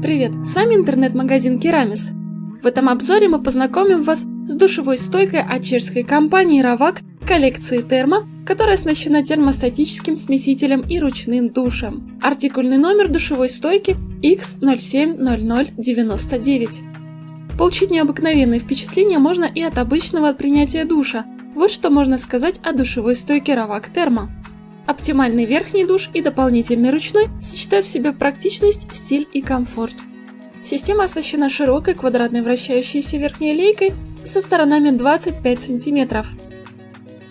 Привет, с вами интернет-магазин Керамис. В этом обзоре мы познакомим вас с душевой стойкой от чешской компании Ravak коллекции Термо, которая оснащена термостатическим смесителем и ручным душем. Артикульный номер душевой стойки X070099. Получить необыкновенные впечатления можно и от обычного принятия душа. Вот что можно сказать о душевой стойке Ravak Термо. Оптимальный верхний душ и дополнительный ручной сочетают в себе практичность, стиль и комфорт. Система оснащена широкой квадратной вращающейся верхней лейкой со сторонами 25 см.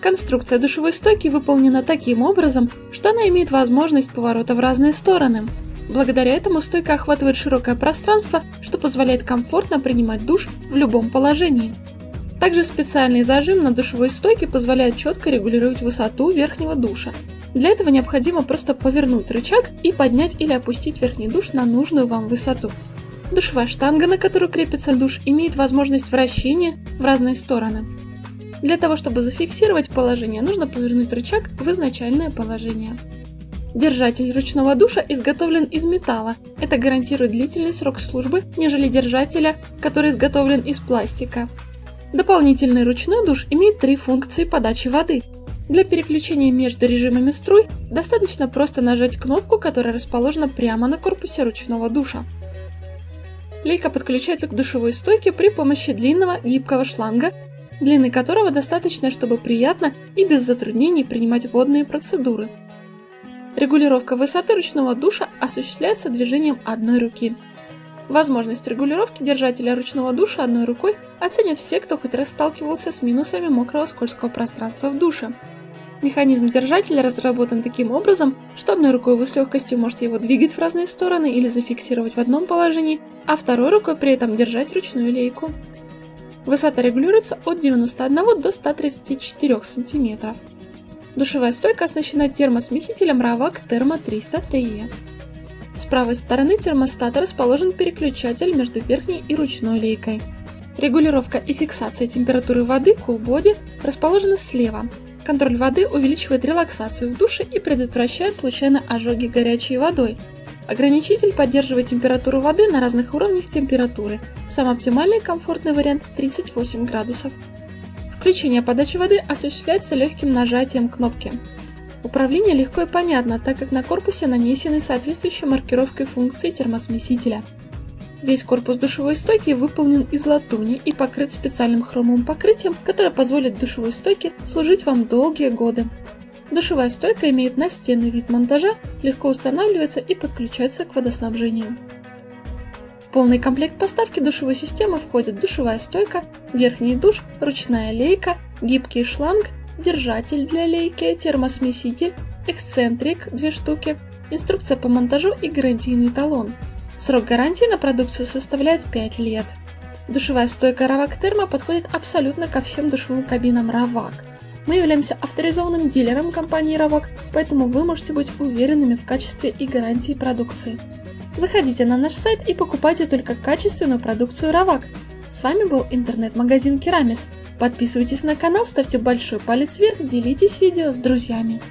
Конструкция душевой стойки выполнена таким образом, что она имеет возможность поворота в разные стороны. Благодаря этому стойка охватывает широкое пространство, что позволяет комфортно принимать душ в любом положении. Также специальный зажим на душевой стойке позволяет четко регулировать высоту верхнего душа, для этого необходимо просто повернуть рычаг и поднять или опустить верхний душ на нужную вам высоту. Душевая штанга, на которую крепится душ, имеет возможность вращения в разные стороны. Для того, чтобы зафиксировать положение, нужно повернуть рычаг в изначальное положение. Держатель ручного душа изготовлен из металла. Это гарантирует длительный срок службы, нежели держателя, который изготовлен из пластика. Дополнительный ручной душ имеет три функции подачи воды – для переключения между режимами струй достаточно просто нажать кнопку, которая расположена прямо на корпусе ручного душа. Лейка подключается к душевой стойке при помощи длинного гибкого шланга, длины которого достаточно, чтобы приятно и без затруднений принимать водные процедуры. Регулировка высоты ручного душа осуществляется движением одной руки. Возможность регулировки держателя ручного душа одной рукой оценят все, кто хоть раз сталкивался с минусами мокрого скользкого пространства в душе. Механизм держателя разработан таким образом, что одной рукой вы с легкостью можете его двигать в разные стороны или зафиксировать в одном положении, а второй рукой при этом держать ручную лейку. Высота регулируется от 91 до 134 см. Душевая стойка оснащена термосмесителем Ravak Thermo 300 TE. С правой стороны термостата расположен переключатель между верхней и ручной лейкой. Регулировка и фиксация температуры воды Cool Body расположена слева, Контроль воды увеличивает релаксацию в душе и предотвращает случайно ожоги горячей водой. Ограничитель поддерживает температуру воды на разных уровнях температуры. Самый оптимальный комфортный вариант 38 градусов. Включение подачи воды осуществляется легким нажатием кнопки. Управление легко и понятно, так как на корпусе нанесены соответствующей маркировкой функции термосмесителя. Весь корпус душевой стойки выполнен из латуни и покрыт специальным хромовым покрытием, которое позволит душевой стойке служить вам долгие годы. Душевая стойка имеет настенный вид монтажа, легко устанавливается и подключается к водоснабжению. В полный комплект поставки душевой системы входит душевая стойка, верхний душ, ручная лейка, гибкий шланг, держатель для лейки, термосмеситель, эксцентрик 2 штуки, инструкция по монтажу и гарантийный талон. Срок гарантии на продукцию составляет 5 лет. Душевая стойка Ravak Thermo подходит абсолютно ко всем душевым кабинам Ravak. Мы являемся авторизованным дилером компании Ravak, поэтому вы можете быть уверенными в качестве и гарантии продукции. Заходите на наш сайт и покупайте только качественную продукцию Ravak. С вами был интернет-магазин Керамис. Подписывайтесь на канал, ставьте большой палец вверх, делитесь видео с друзьями.